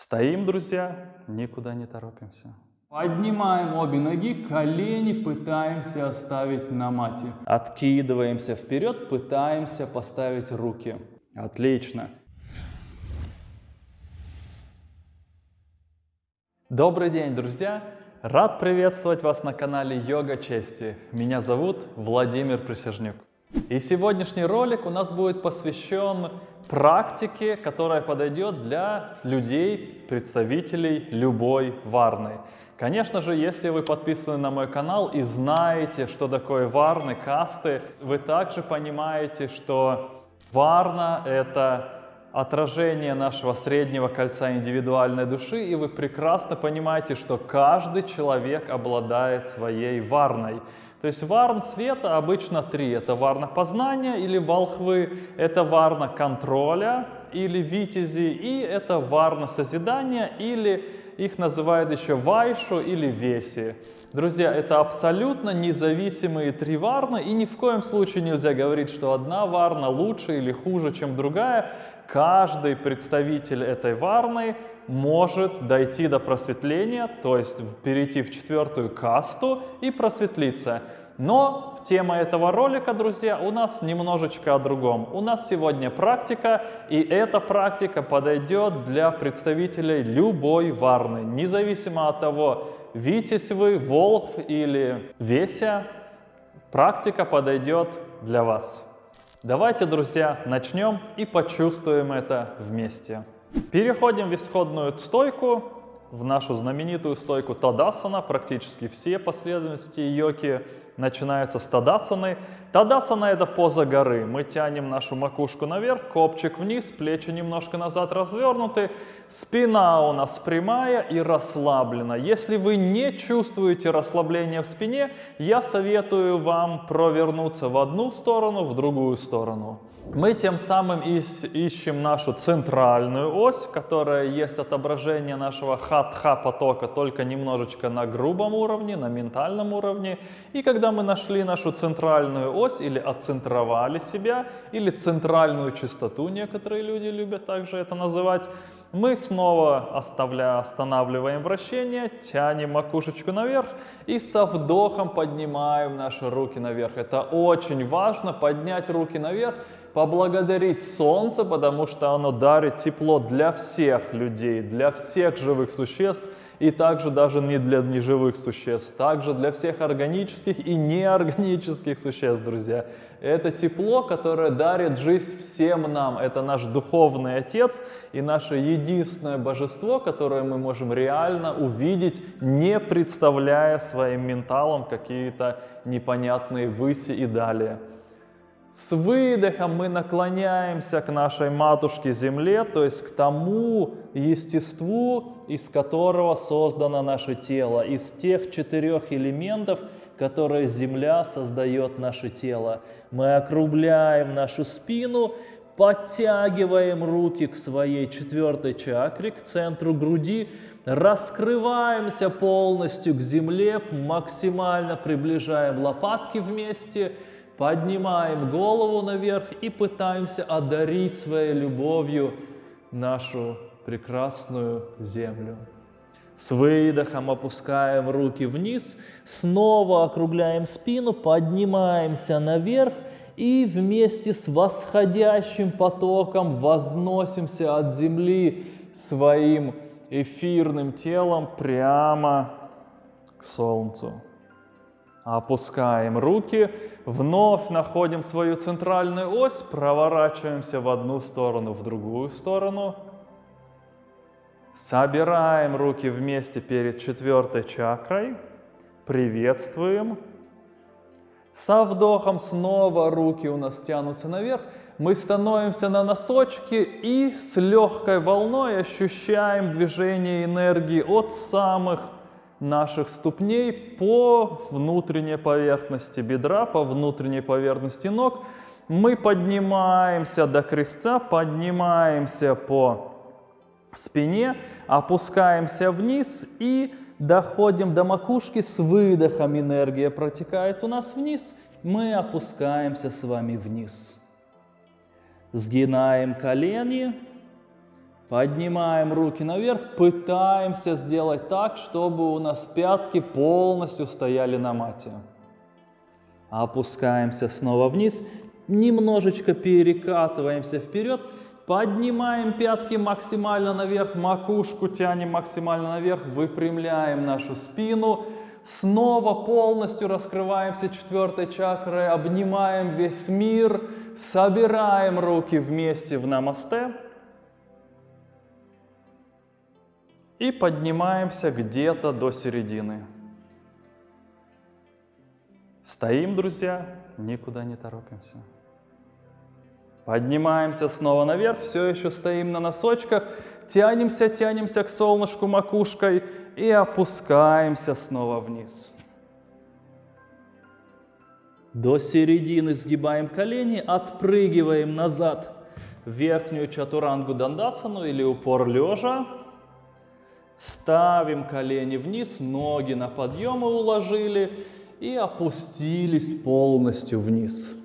Стоим, друзья, никуда не торопимся. Поднимаем обе ноги, колени пытаемся оставить на мате. Откидываемся вперед, пытаемся поставить руки. Отлично. Добрый день, друзья! Рад приветствовать вас на канале Йога Чести. Меня зовут Владимир Присяжнюк. И сегодняшний ролик у нас будет посвящен практике, которая подойдет для людей, представителей любой варны. Конечно же, если вы подписаны на мой канал и знаете, что такое варны, касты, вы также понимаете, что варна — это отражение нашего среднего кольца индивидуальной души, и вы прекрасно понимаете, что каждый человек обладает своей варной. То есть варн света обычно три. Это варна познания или волхвы, это варна контроля или витязи, и это варна созидания или их называют еще вайшу или веси. Друзья, это абсолютно независимые три варны, и ни в коем случае нельзя говорить, что одна варна лучше или хуже, чем другая. Каждый представитель этой варны может дойти до просветления, то есть перейти в четвертую касту и просветлиться. Но тема этого ролика, друзья, у нас немножечко о другом. У нас сегодня практика, и эта практика подойдет для представителей любой варны, независимо от того, Витязь вы, Волхв или Веся, практика подойдет для вас. Давайте, друзья, начнем и почувствуем это вместе. Переходим в исходную стойку, в нашу знаменитую стойку Тадасана. Практически все последовательности йоки начинаются с Тадасаны. Тадасана это поза горы. Мы тянем нашу макушку наверх, копчик вниз, плечи немножко назад развернуты. Спина у нас прямая и расслаблена. Если вы не чувствуете расслабления в спине, я советую вам провернуться в одну сторону, в другую сторону. Мы тем самым ищем нашу центральную ось, которая есть отображение нашего хатха потока, только немножечко на грубом уровне, на ментальном уровне. И когда мы нашли нашу центральную ось или отцентровали себя, или центральную частоту, некоторые люди любят также это называть, мы снова оставля, останавливаем вращение, тянем макушечку наверх и со вдохом поднимаем наши руки наверх. Это очень важно, поднять руки наверх поблагодарить Солнце, потому что оно дарит тепло для всех людей, для всех живых существ, и также даже не для неживых существ, также для всех органических и неорганических существ, друзья. Это тепло, которое дарит жизнь всем нам. Это наш духовный Отец и наше единственное божество, которое мы можем реально увидеть, не представляя своим менталом какие-то непонятные выси и далее. С выдохом мы наклоняемся к нашей матушке Земле, то есть к тому естеству, из которого создано наше тело, из тех четырех элементов, которые Земля создает наше тело. Мы округляем нашу спину, подтягиваем руки к своей четвертой чакре, к центру груди, раскрываемся полностью к земле, максимально приближаем лопатки вместе – поднимаем голову наверх и пытаемся одарить своей любовью нашу прекрасную землю. С выдохом опускаем руки вниз, снова округляем спину, поднимаемся наверх и вместе с восходящим потоком возносимся от земли своим эфирным телом прямо к солнцу. Опускаем руки, вновь находим свою центральную ось, проворачиваемся в одну сторону, в другую сторону. Собираем руки вместе перед четвертой чакрой. Приветствуем. Со вдохом снова руки у нас тянутся наверх. Мы становимся на носочки и с легкой волной ощущаем движение энергии от самых наших ступней по внутренней поверхности бедра, по внутренней поверхности ног. Мы поднимаемся до крестца, поднимаемся по спине, опускаемся вниз и доходим до макушки. С выдохом энергия протекает у нас вниз. Мы опускаемся с вами вниз. Сгинаем колени, Поднимаем руки наверх, пытаемся сделать так, чтобы у нас пятки полностью стояли на мате. Опускаемся снова вниз, немножечко перекатываемся вперед, поднимаем пятки максимально наверх, макушку тянем максимально наверх, выпрямляем нашу спину, снова полностью раскрываемся четвертой чакрой, обнимаем весь мир, собираем руки вместе в намасте. И поднимаемся где-то до середины. Стоим, друзья, никуда не торопимся. Поднимаемся снова наверх, все еще стоим на носочках, тянемся, тянемся к солнышку макушкой и опускаемся снова вниз. До середины сгибаем колени, отпрыгиваем назад верхнюю чатурангу дандасану или упор лежа. Ставим колени вниз, ноги на подъемы уложили и опустились полностью вниз.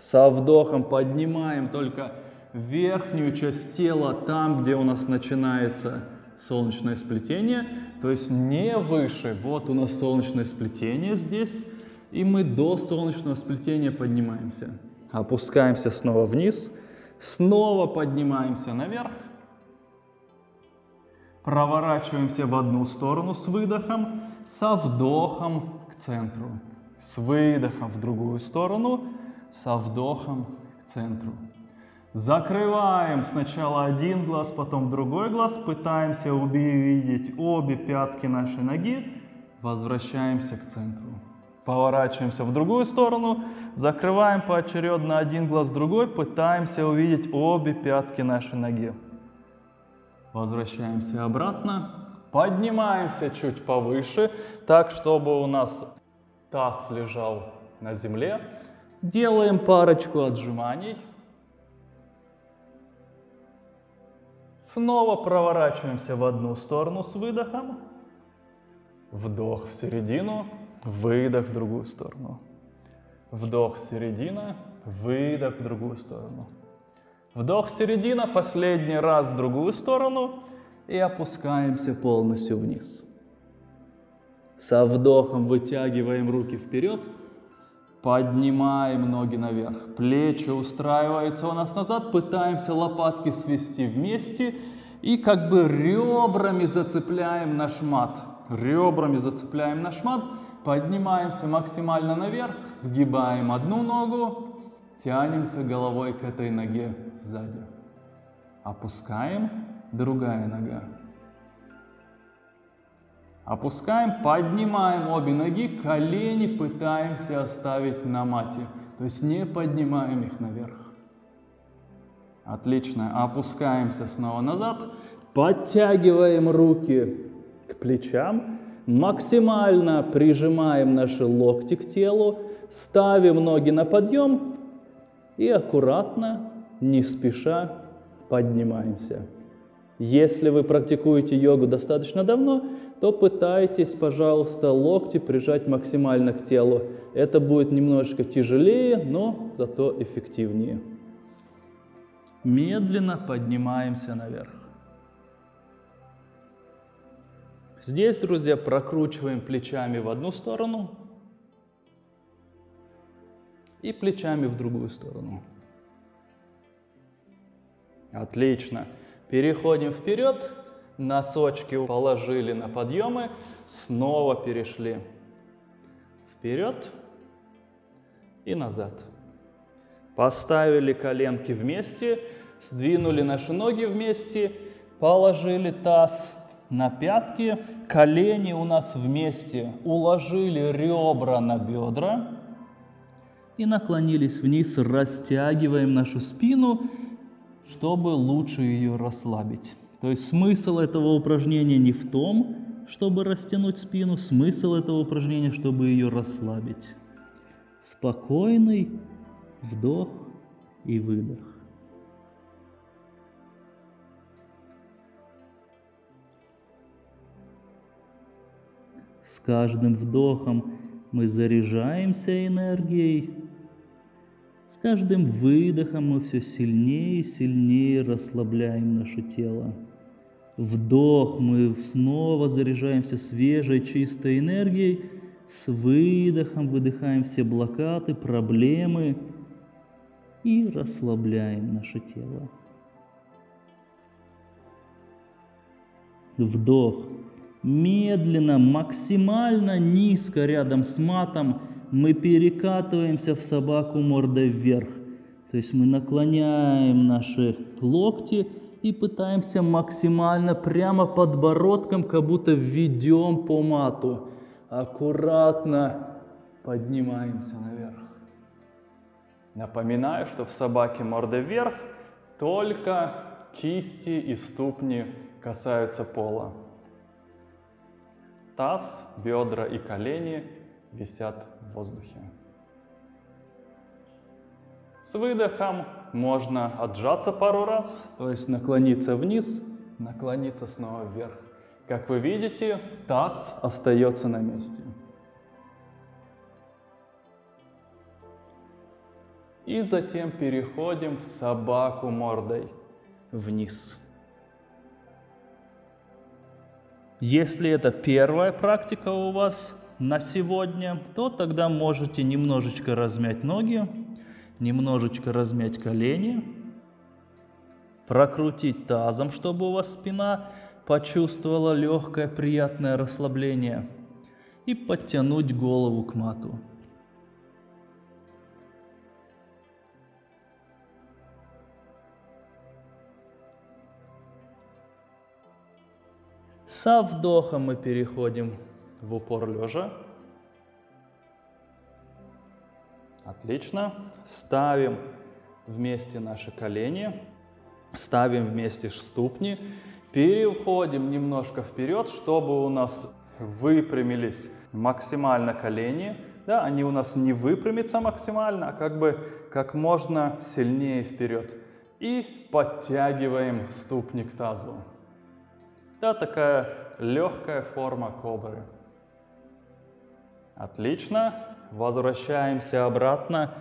Со вдохом поднимаем только верхнюю часть тела, там, где у нас начинается солнечное сплетение, то есть не выше. Вот у нас солнечное сплетение здесь, и мы до солнечного сплетения поднимаемся. Опускаемся снова вниз, снова поднимаемся наверх. Проворачиваемся в одну сторону с выдохом, со вдохом к центру. С выдохом в другую сторону, со вдохом к центру. Закрываем сначала один глаз, потом другой глаз. Пытаемся увидеть обе пятки нашей ноги. Возвращаемся к центру. Поворачиваемся в другую сторону. Закрываем поочередно один глаз, другой. Пытаемся увидеть обе пятки нашей ноги. Возвращаемся обратно. Поднимаемся чуть повыше, так, чтобы у нас таз лежал на земле. Делаем парочку отжиманий. Снова проворачиваемся в одну сторону с выдохом. Вдох в середину, выдох в другую сторону. Вдох середина, выдох в другую сторону. Вдох середина, последний раз в другую сторону и опускаемся полностью вниз. Со вдохом вытягиваем руки вперед, поднимаем ноги наверх. Плечи устраиваются у нас назад, пытаемся лопатки свести вместе и как бы ребрами зацепляем наш мат. Ребрами зацепляем наш мат, поднимаемся максимально наверх, сгибаем одну ногу, Тянемся головой к этой ноге сзади. Опускаем, другая нога. Опускаем, поднимаем обе ноги, колени пытаемся оставить на мате. То есть не поднимаем их наверх. Отлично. Опускаемся снова назад. Подтягиваем руки к плечам. Максимально прижимаем наши локти к телу. Ставим ноги на подъем и аккуратно, не спеша поднимаемся. Если вы практикуете йогу достаточно давно, то пытайтесь, пожалуйста, локти прижать максимально к телу. Это будет немножко тяжелее, но зато эффективнее. Медленно поднимаемся наверх. Здесь, друзья, прокручиваем плечами в одну сторону – и плечами в другую сторону. Отлично. Переходим вперед. Носочки положили на подъемы. Снова перешли вперед и назад. Поставили коленки вместе, сдвинули наши ноги вместе, положили таз на пятки, колени у нас вместе, уложили ребра на бедра и наклонились вниз, растягиваем нашу спину, чтобы лучше ее расслабить. То есть смысл этого упражнения не в том, чтобы растянуть спину, смысл этого упражнения, чтобы ее расслабить. Спокойный вдох и выдох. С каждым вдохом мы заряжаемся энергией, С каждым выдохом мы все сильнее и сильнее расслабляем наше тело. Вдох, мы снова заряжаемся свежей, чистой энергией. С выдохом выдыхаем все блокады, проблемы и расслабляем наше тело. Вдох. Медленно, максимально низко рядом с матом мы перекатываемся в собаку мордой вверх. То есть мы наклоняем наши локти и пытаемся максимально прямо подбородком, как будто ведем по мату. Аккуратно поднимаемся наверх. Напоминаю, что в собаке морда вверх только кисти и ступни касаются пола. Таз, бедра и колени висят воздухе. С выдохом можно отжаться пару раз, то есть наклониться вниз, наклониться снова вверх. Как вы видите, таз остается на месте. И затем переходим в собаку мордой вниз. Если это первая практика у вас на сегодня, то тогда можете немножечко размять ноги, немножечко размять колени, прокрутить тазом, чтобы у вас спина почувствовала легкое приятное расслабление и подтянуть голову к мату. Со вдохом мы переходим в упор лежа. Отлично. Ставим вместе наши колени, ставим вместе ступни, переходим немножко вперед, чтобы у нас выпрямились максимально колени. Да, они у нас не выпрямятся максимально, а как бы как можно сильнее вперед. И подтягиваем ступни к тазу. Да, такая легкая форма кобры. Отлично. Возвращаемся обратно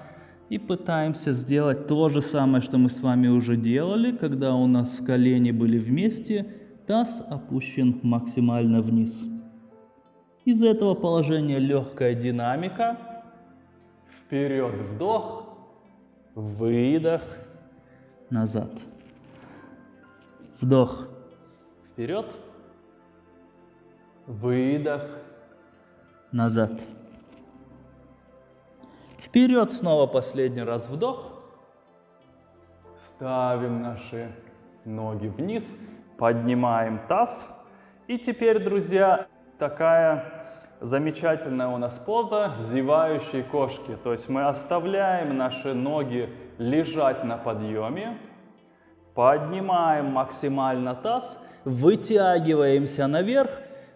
и пытаемся сделать то же самое, что мы с вами уже делали, когда у нас колени были вместе, таз опущен максимально вниз. Из этого положения легкая динамика. Вперед вдох, выдох, назад. Вдох Вперед. Выдох. Назад. Вперед снова последний раз вдох. Ставим наши ноги вниз, поднимаем таз. И теперь, друзья, такая замечательная у нас поза зевающей кошки. То есть мы оставляем наши ноги лежать на подъеме, поднимаем максимально таз вытягиваемся наверх,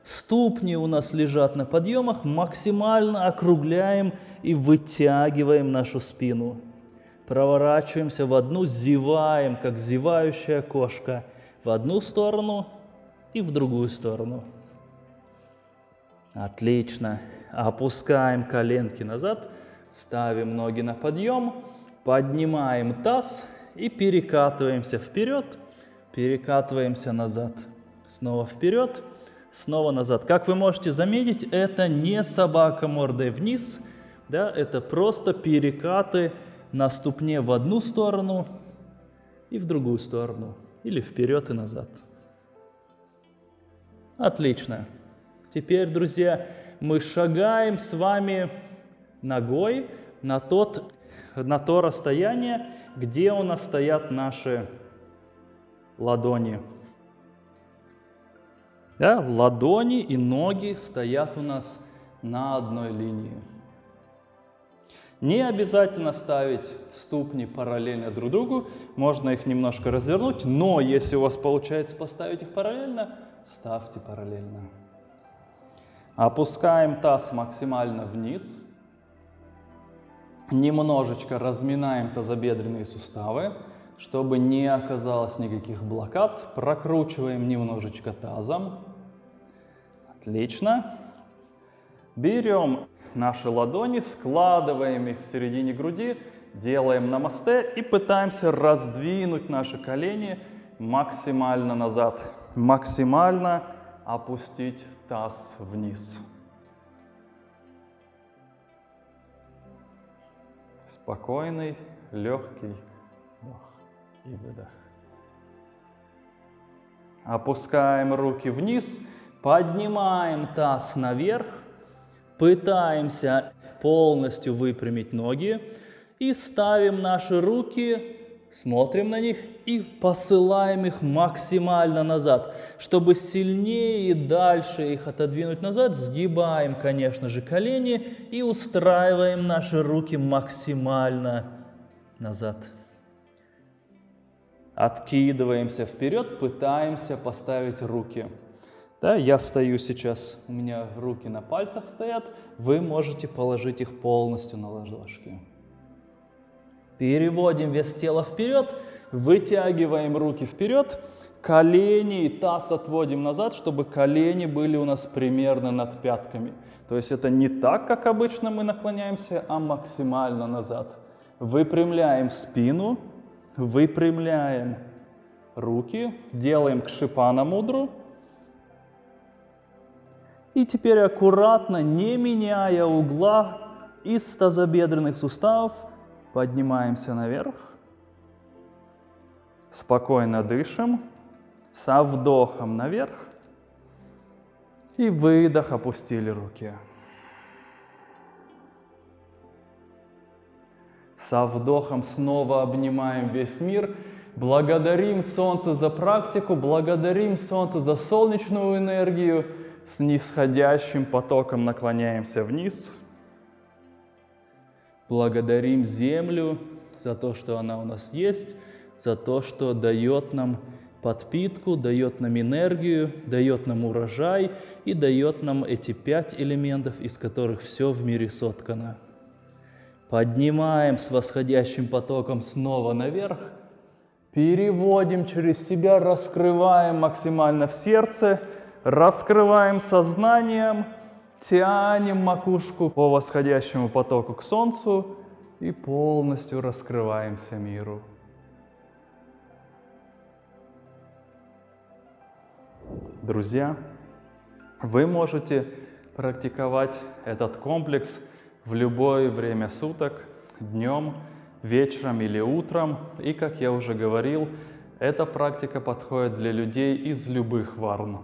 ступни у нас лежат на подъемах, максимально округляем и вытягиваем нашу спину. Проворачиваемся в одну, зеваем, как зевающая кошка, в одну сторону и в другую сторону. Отлично. Опускаем коленки назад, ставим ноги на подъем, поднимаем таз и перекатываемся вперед – перекатываемся назад. Снова вперед, снова назад. Как вы можете заметить, это не собака мордой вниз, да, это просто перекаты на ступне в одну сторону и в другую сторону, или вперед и назад. Отлично. Теперь, друзья, мы шагаем с вами ногой на, тот, на то расстояние, где у нас стоят наши ладони. Да, ладони и ноги стоят у нас на одной линии. Не обязательно ставить ступни параллельно друг другу, можно их немножко развернуть, но если у вас получается поставить их параллельно, ставьте параллельно. Опускаем таз максимально вниз, немножечко разминаем тазобедренные суставы, чтобы не оказалось никаких блокад, прокручиваем немножечко тазом. Отлично. Берем наши ладони, складываем их в середине груди Делаем намасте и пытаемся раздвинуть наши колени максимально назад. Максимально опустить таз вниз. Спокойный, легкий и выдох. Опускаем руки вниз, поднимаем таз наверх, пытаемся полностью выпрямить ноги и ставим наши руки, смотрим на них и посылаем их максимально назад. Чтобы сильнее и дальше их отодвинуть назад, сгибаем, конечно же, колени и устраиваем наши руки максимально назад. Откидываемся вперед, пытаемся поставить руки. Да, я стою сейчас, у меня руки на пальцах стоят, вы можете положить их полностью на ладошки. Переводим вес тела вперед, вытягиваем руки вперед, колени и таз отводим назад, чтобы колени были у нас примерно над пятками. То есть это не так, как обычно мы наклоняемся, а максимально назад. Выпрямляем спину, выпрямляем руки, делаем к шипана мудру. И теперь аккуратно, не меняя угла из тазобедренных суставов, поднимаемся наверх. Спокойно дышим, со вдохом наверх. И выдох, опустили руки. Со вдохом снова обнимаем весь мир. Благодарим Солнце за практику, благодарим Солнце за солнечную энергию. С нисходящим потоком наклоняемся вниз. Благодарим Землю за то, что она у нас есть, за то, что дает нам подпитку, дает нам энергию, дает нам урожай и дает нам эти пять элементов, из которых все в мире соткано. Поднимаем с восходящим потоком снова наверх. Переводим через себя, раскрываем максимально в сердце, раскрываем сознанием, тянем макушку по восходящему потоку к солнцу и полностью раскрываемся миру. Друзья, вы можете практиковать этот комплекс – в любое время суток, днем, вечером или утром. И, как я уже говорил, эта практика подходит для людей из любых варн.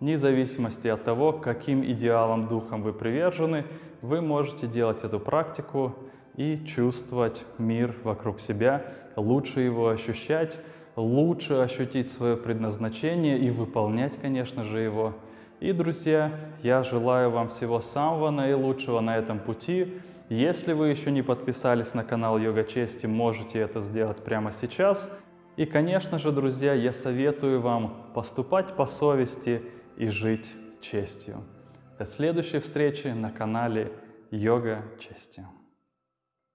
Вне зависимости от того, каким идеалам духом вы привержены, вы можете делать эту практику и чувствовать мир вокруг себя, лучше его ощущать, лучше ощутить свое предназначение и выполнять, конечно же, его – и, друзья, я желаю вам всего самого наилучшего на этом пути. Если вы еще не подписались на канал Йога Чести, можете это сделать прямо сейчас. И, конечно же, друзья, я советую вам поступать по совести и жить честью. До следующей встречи на канале Йога Чести.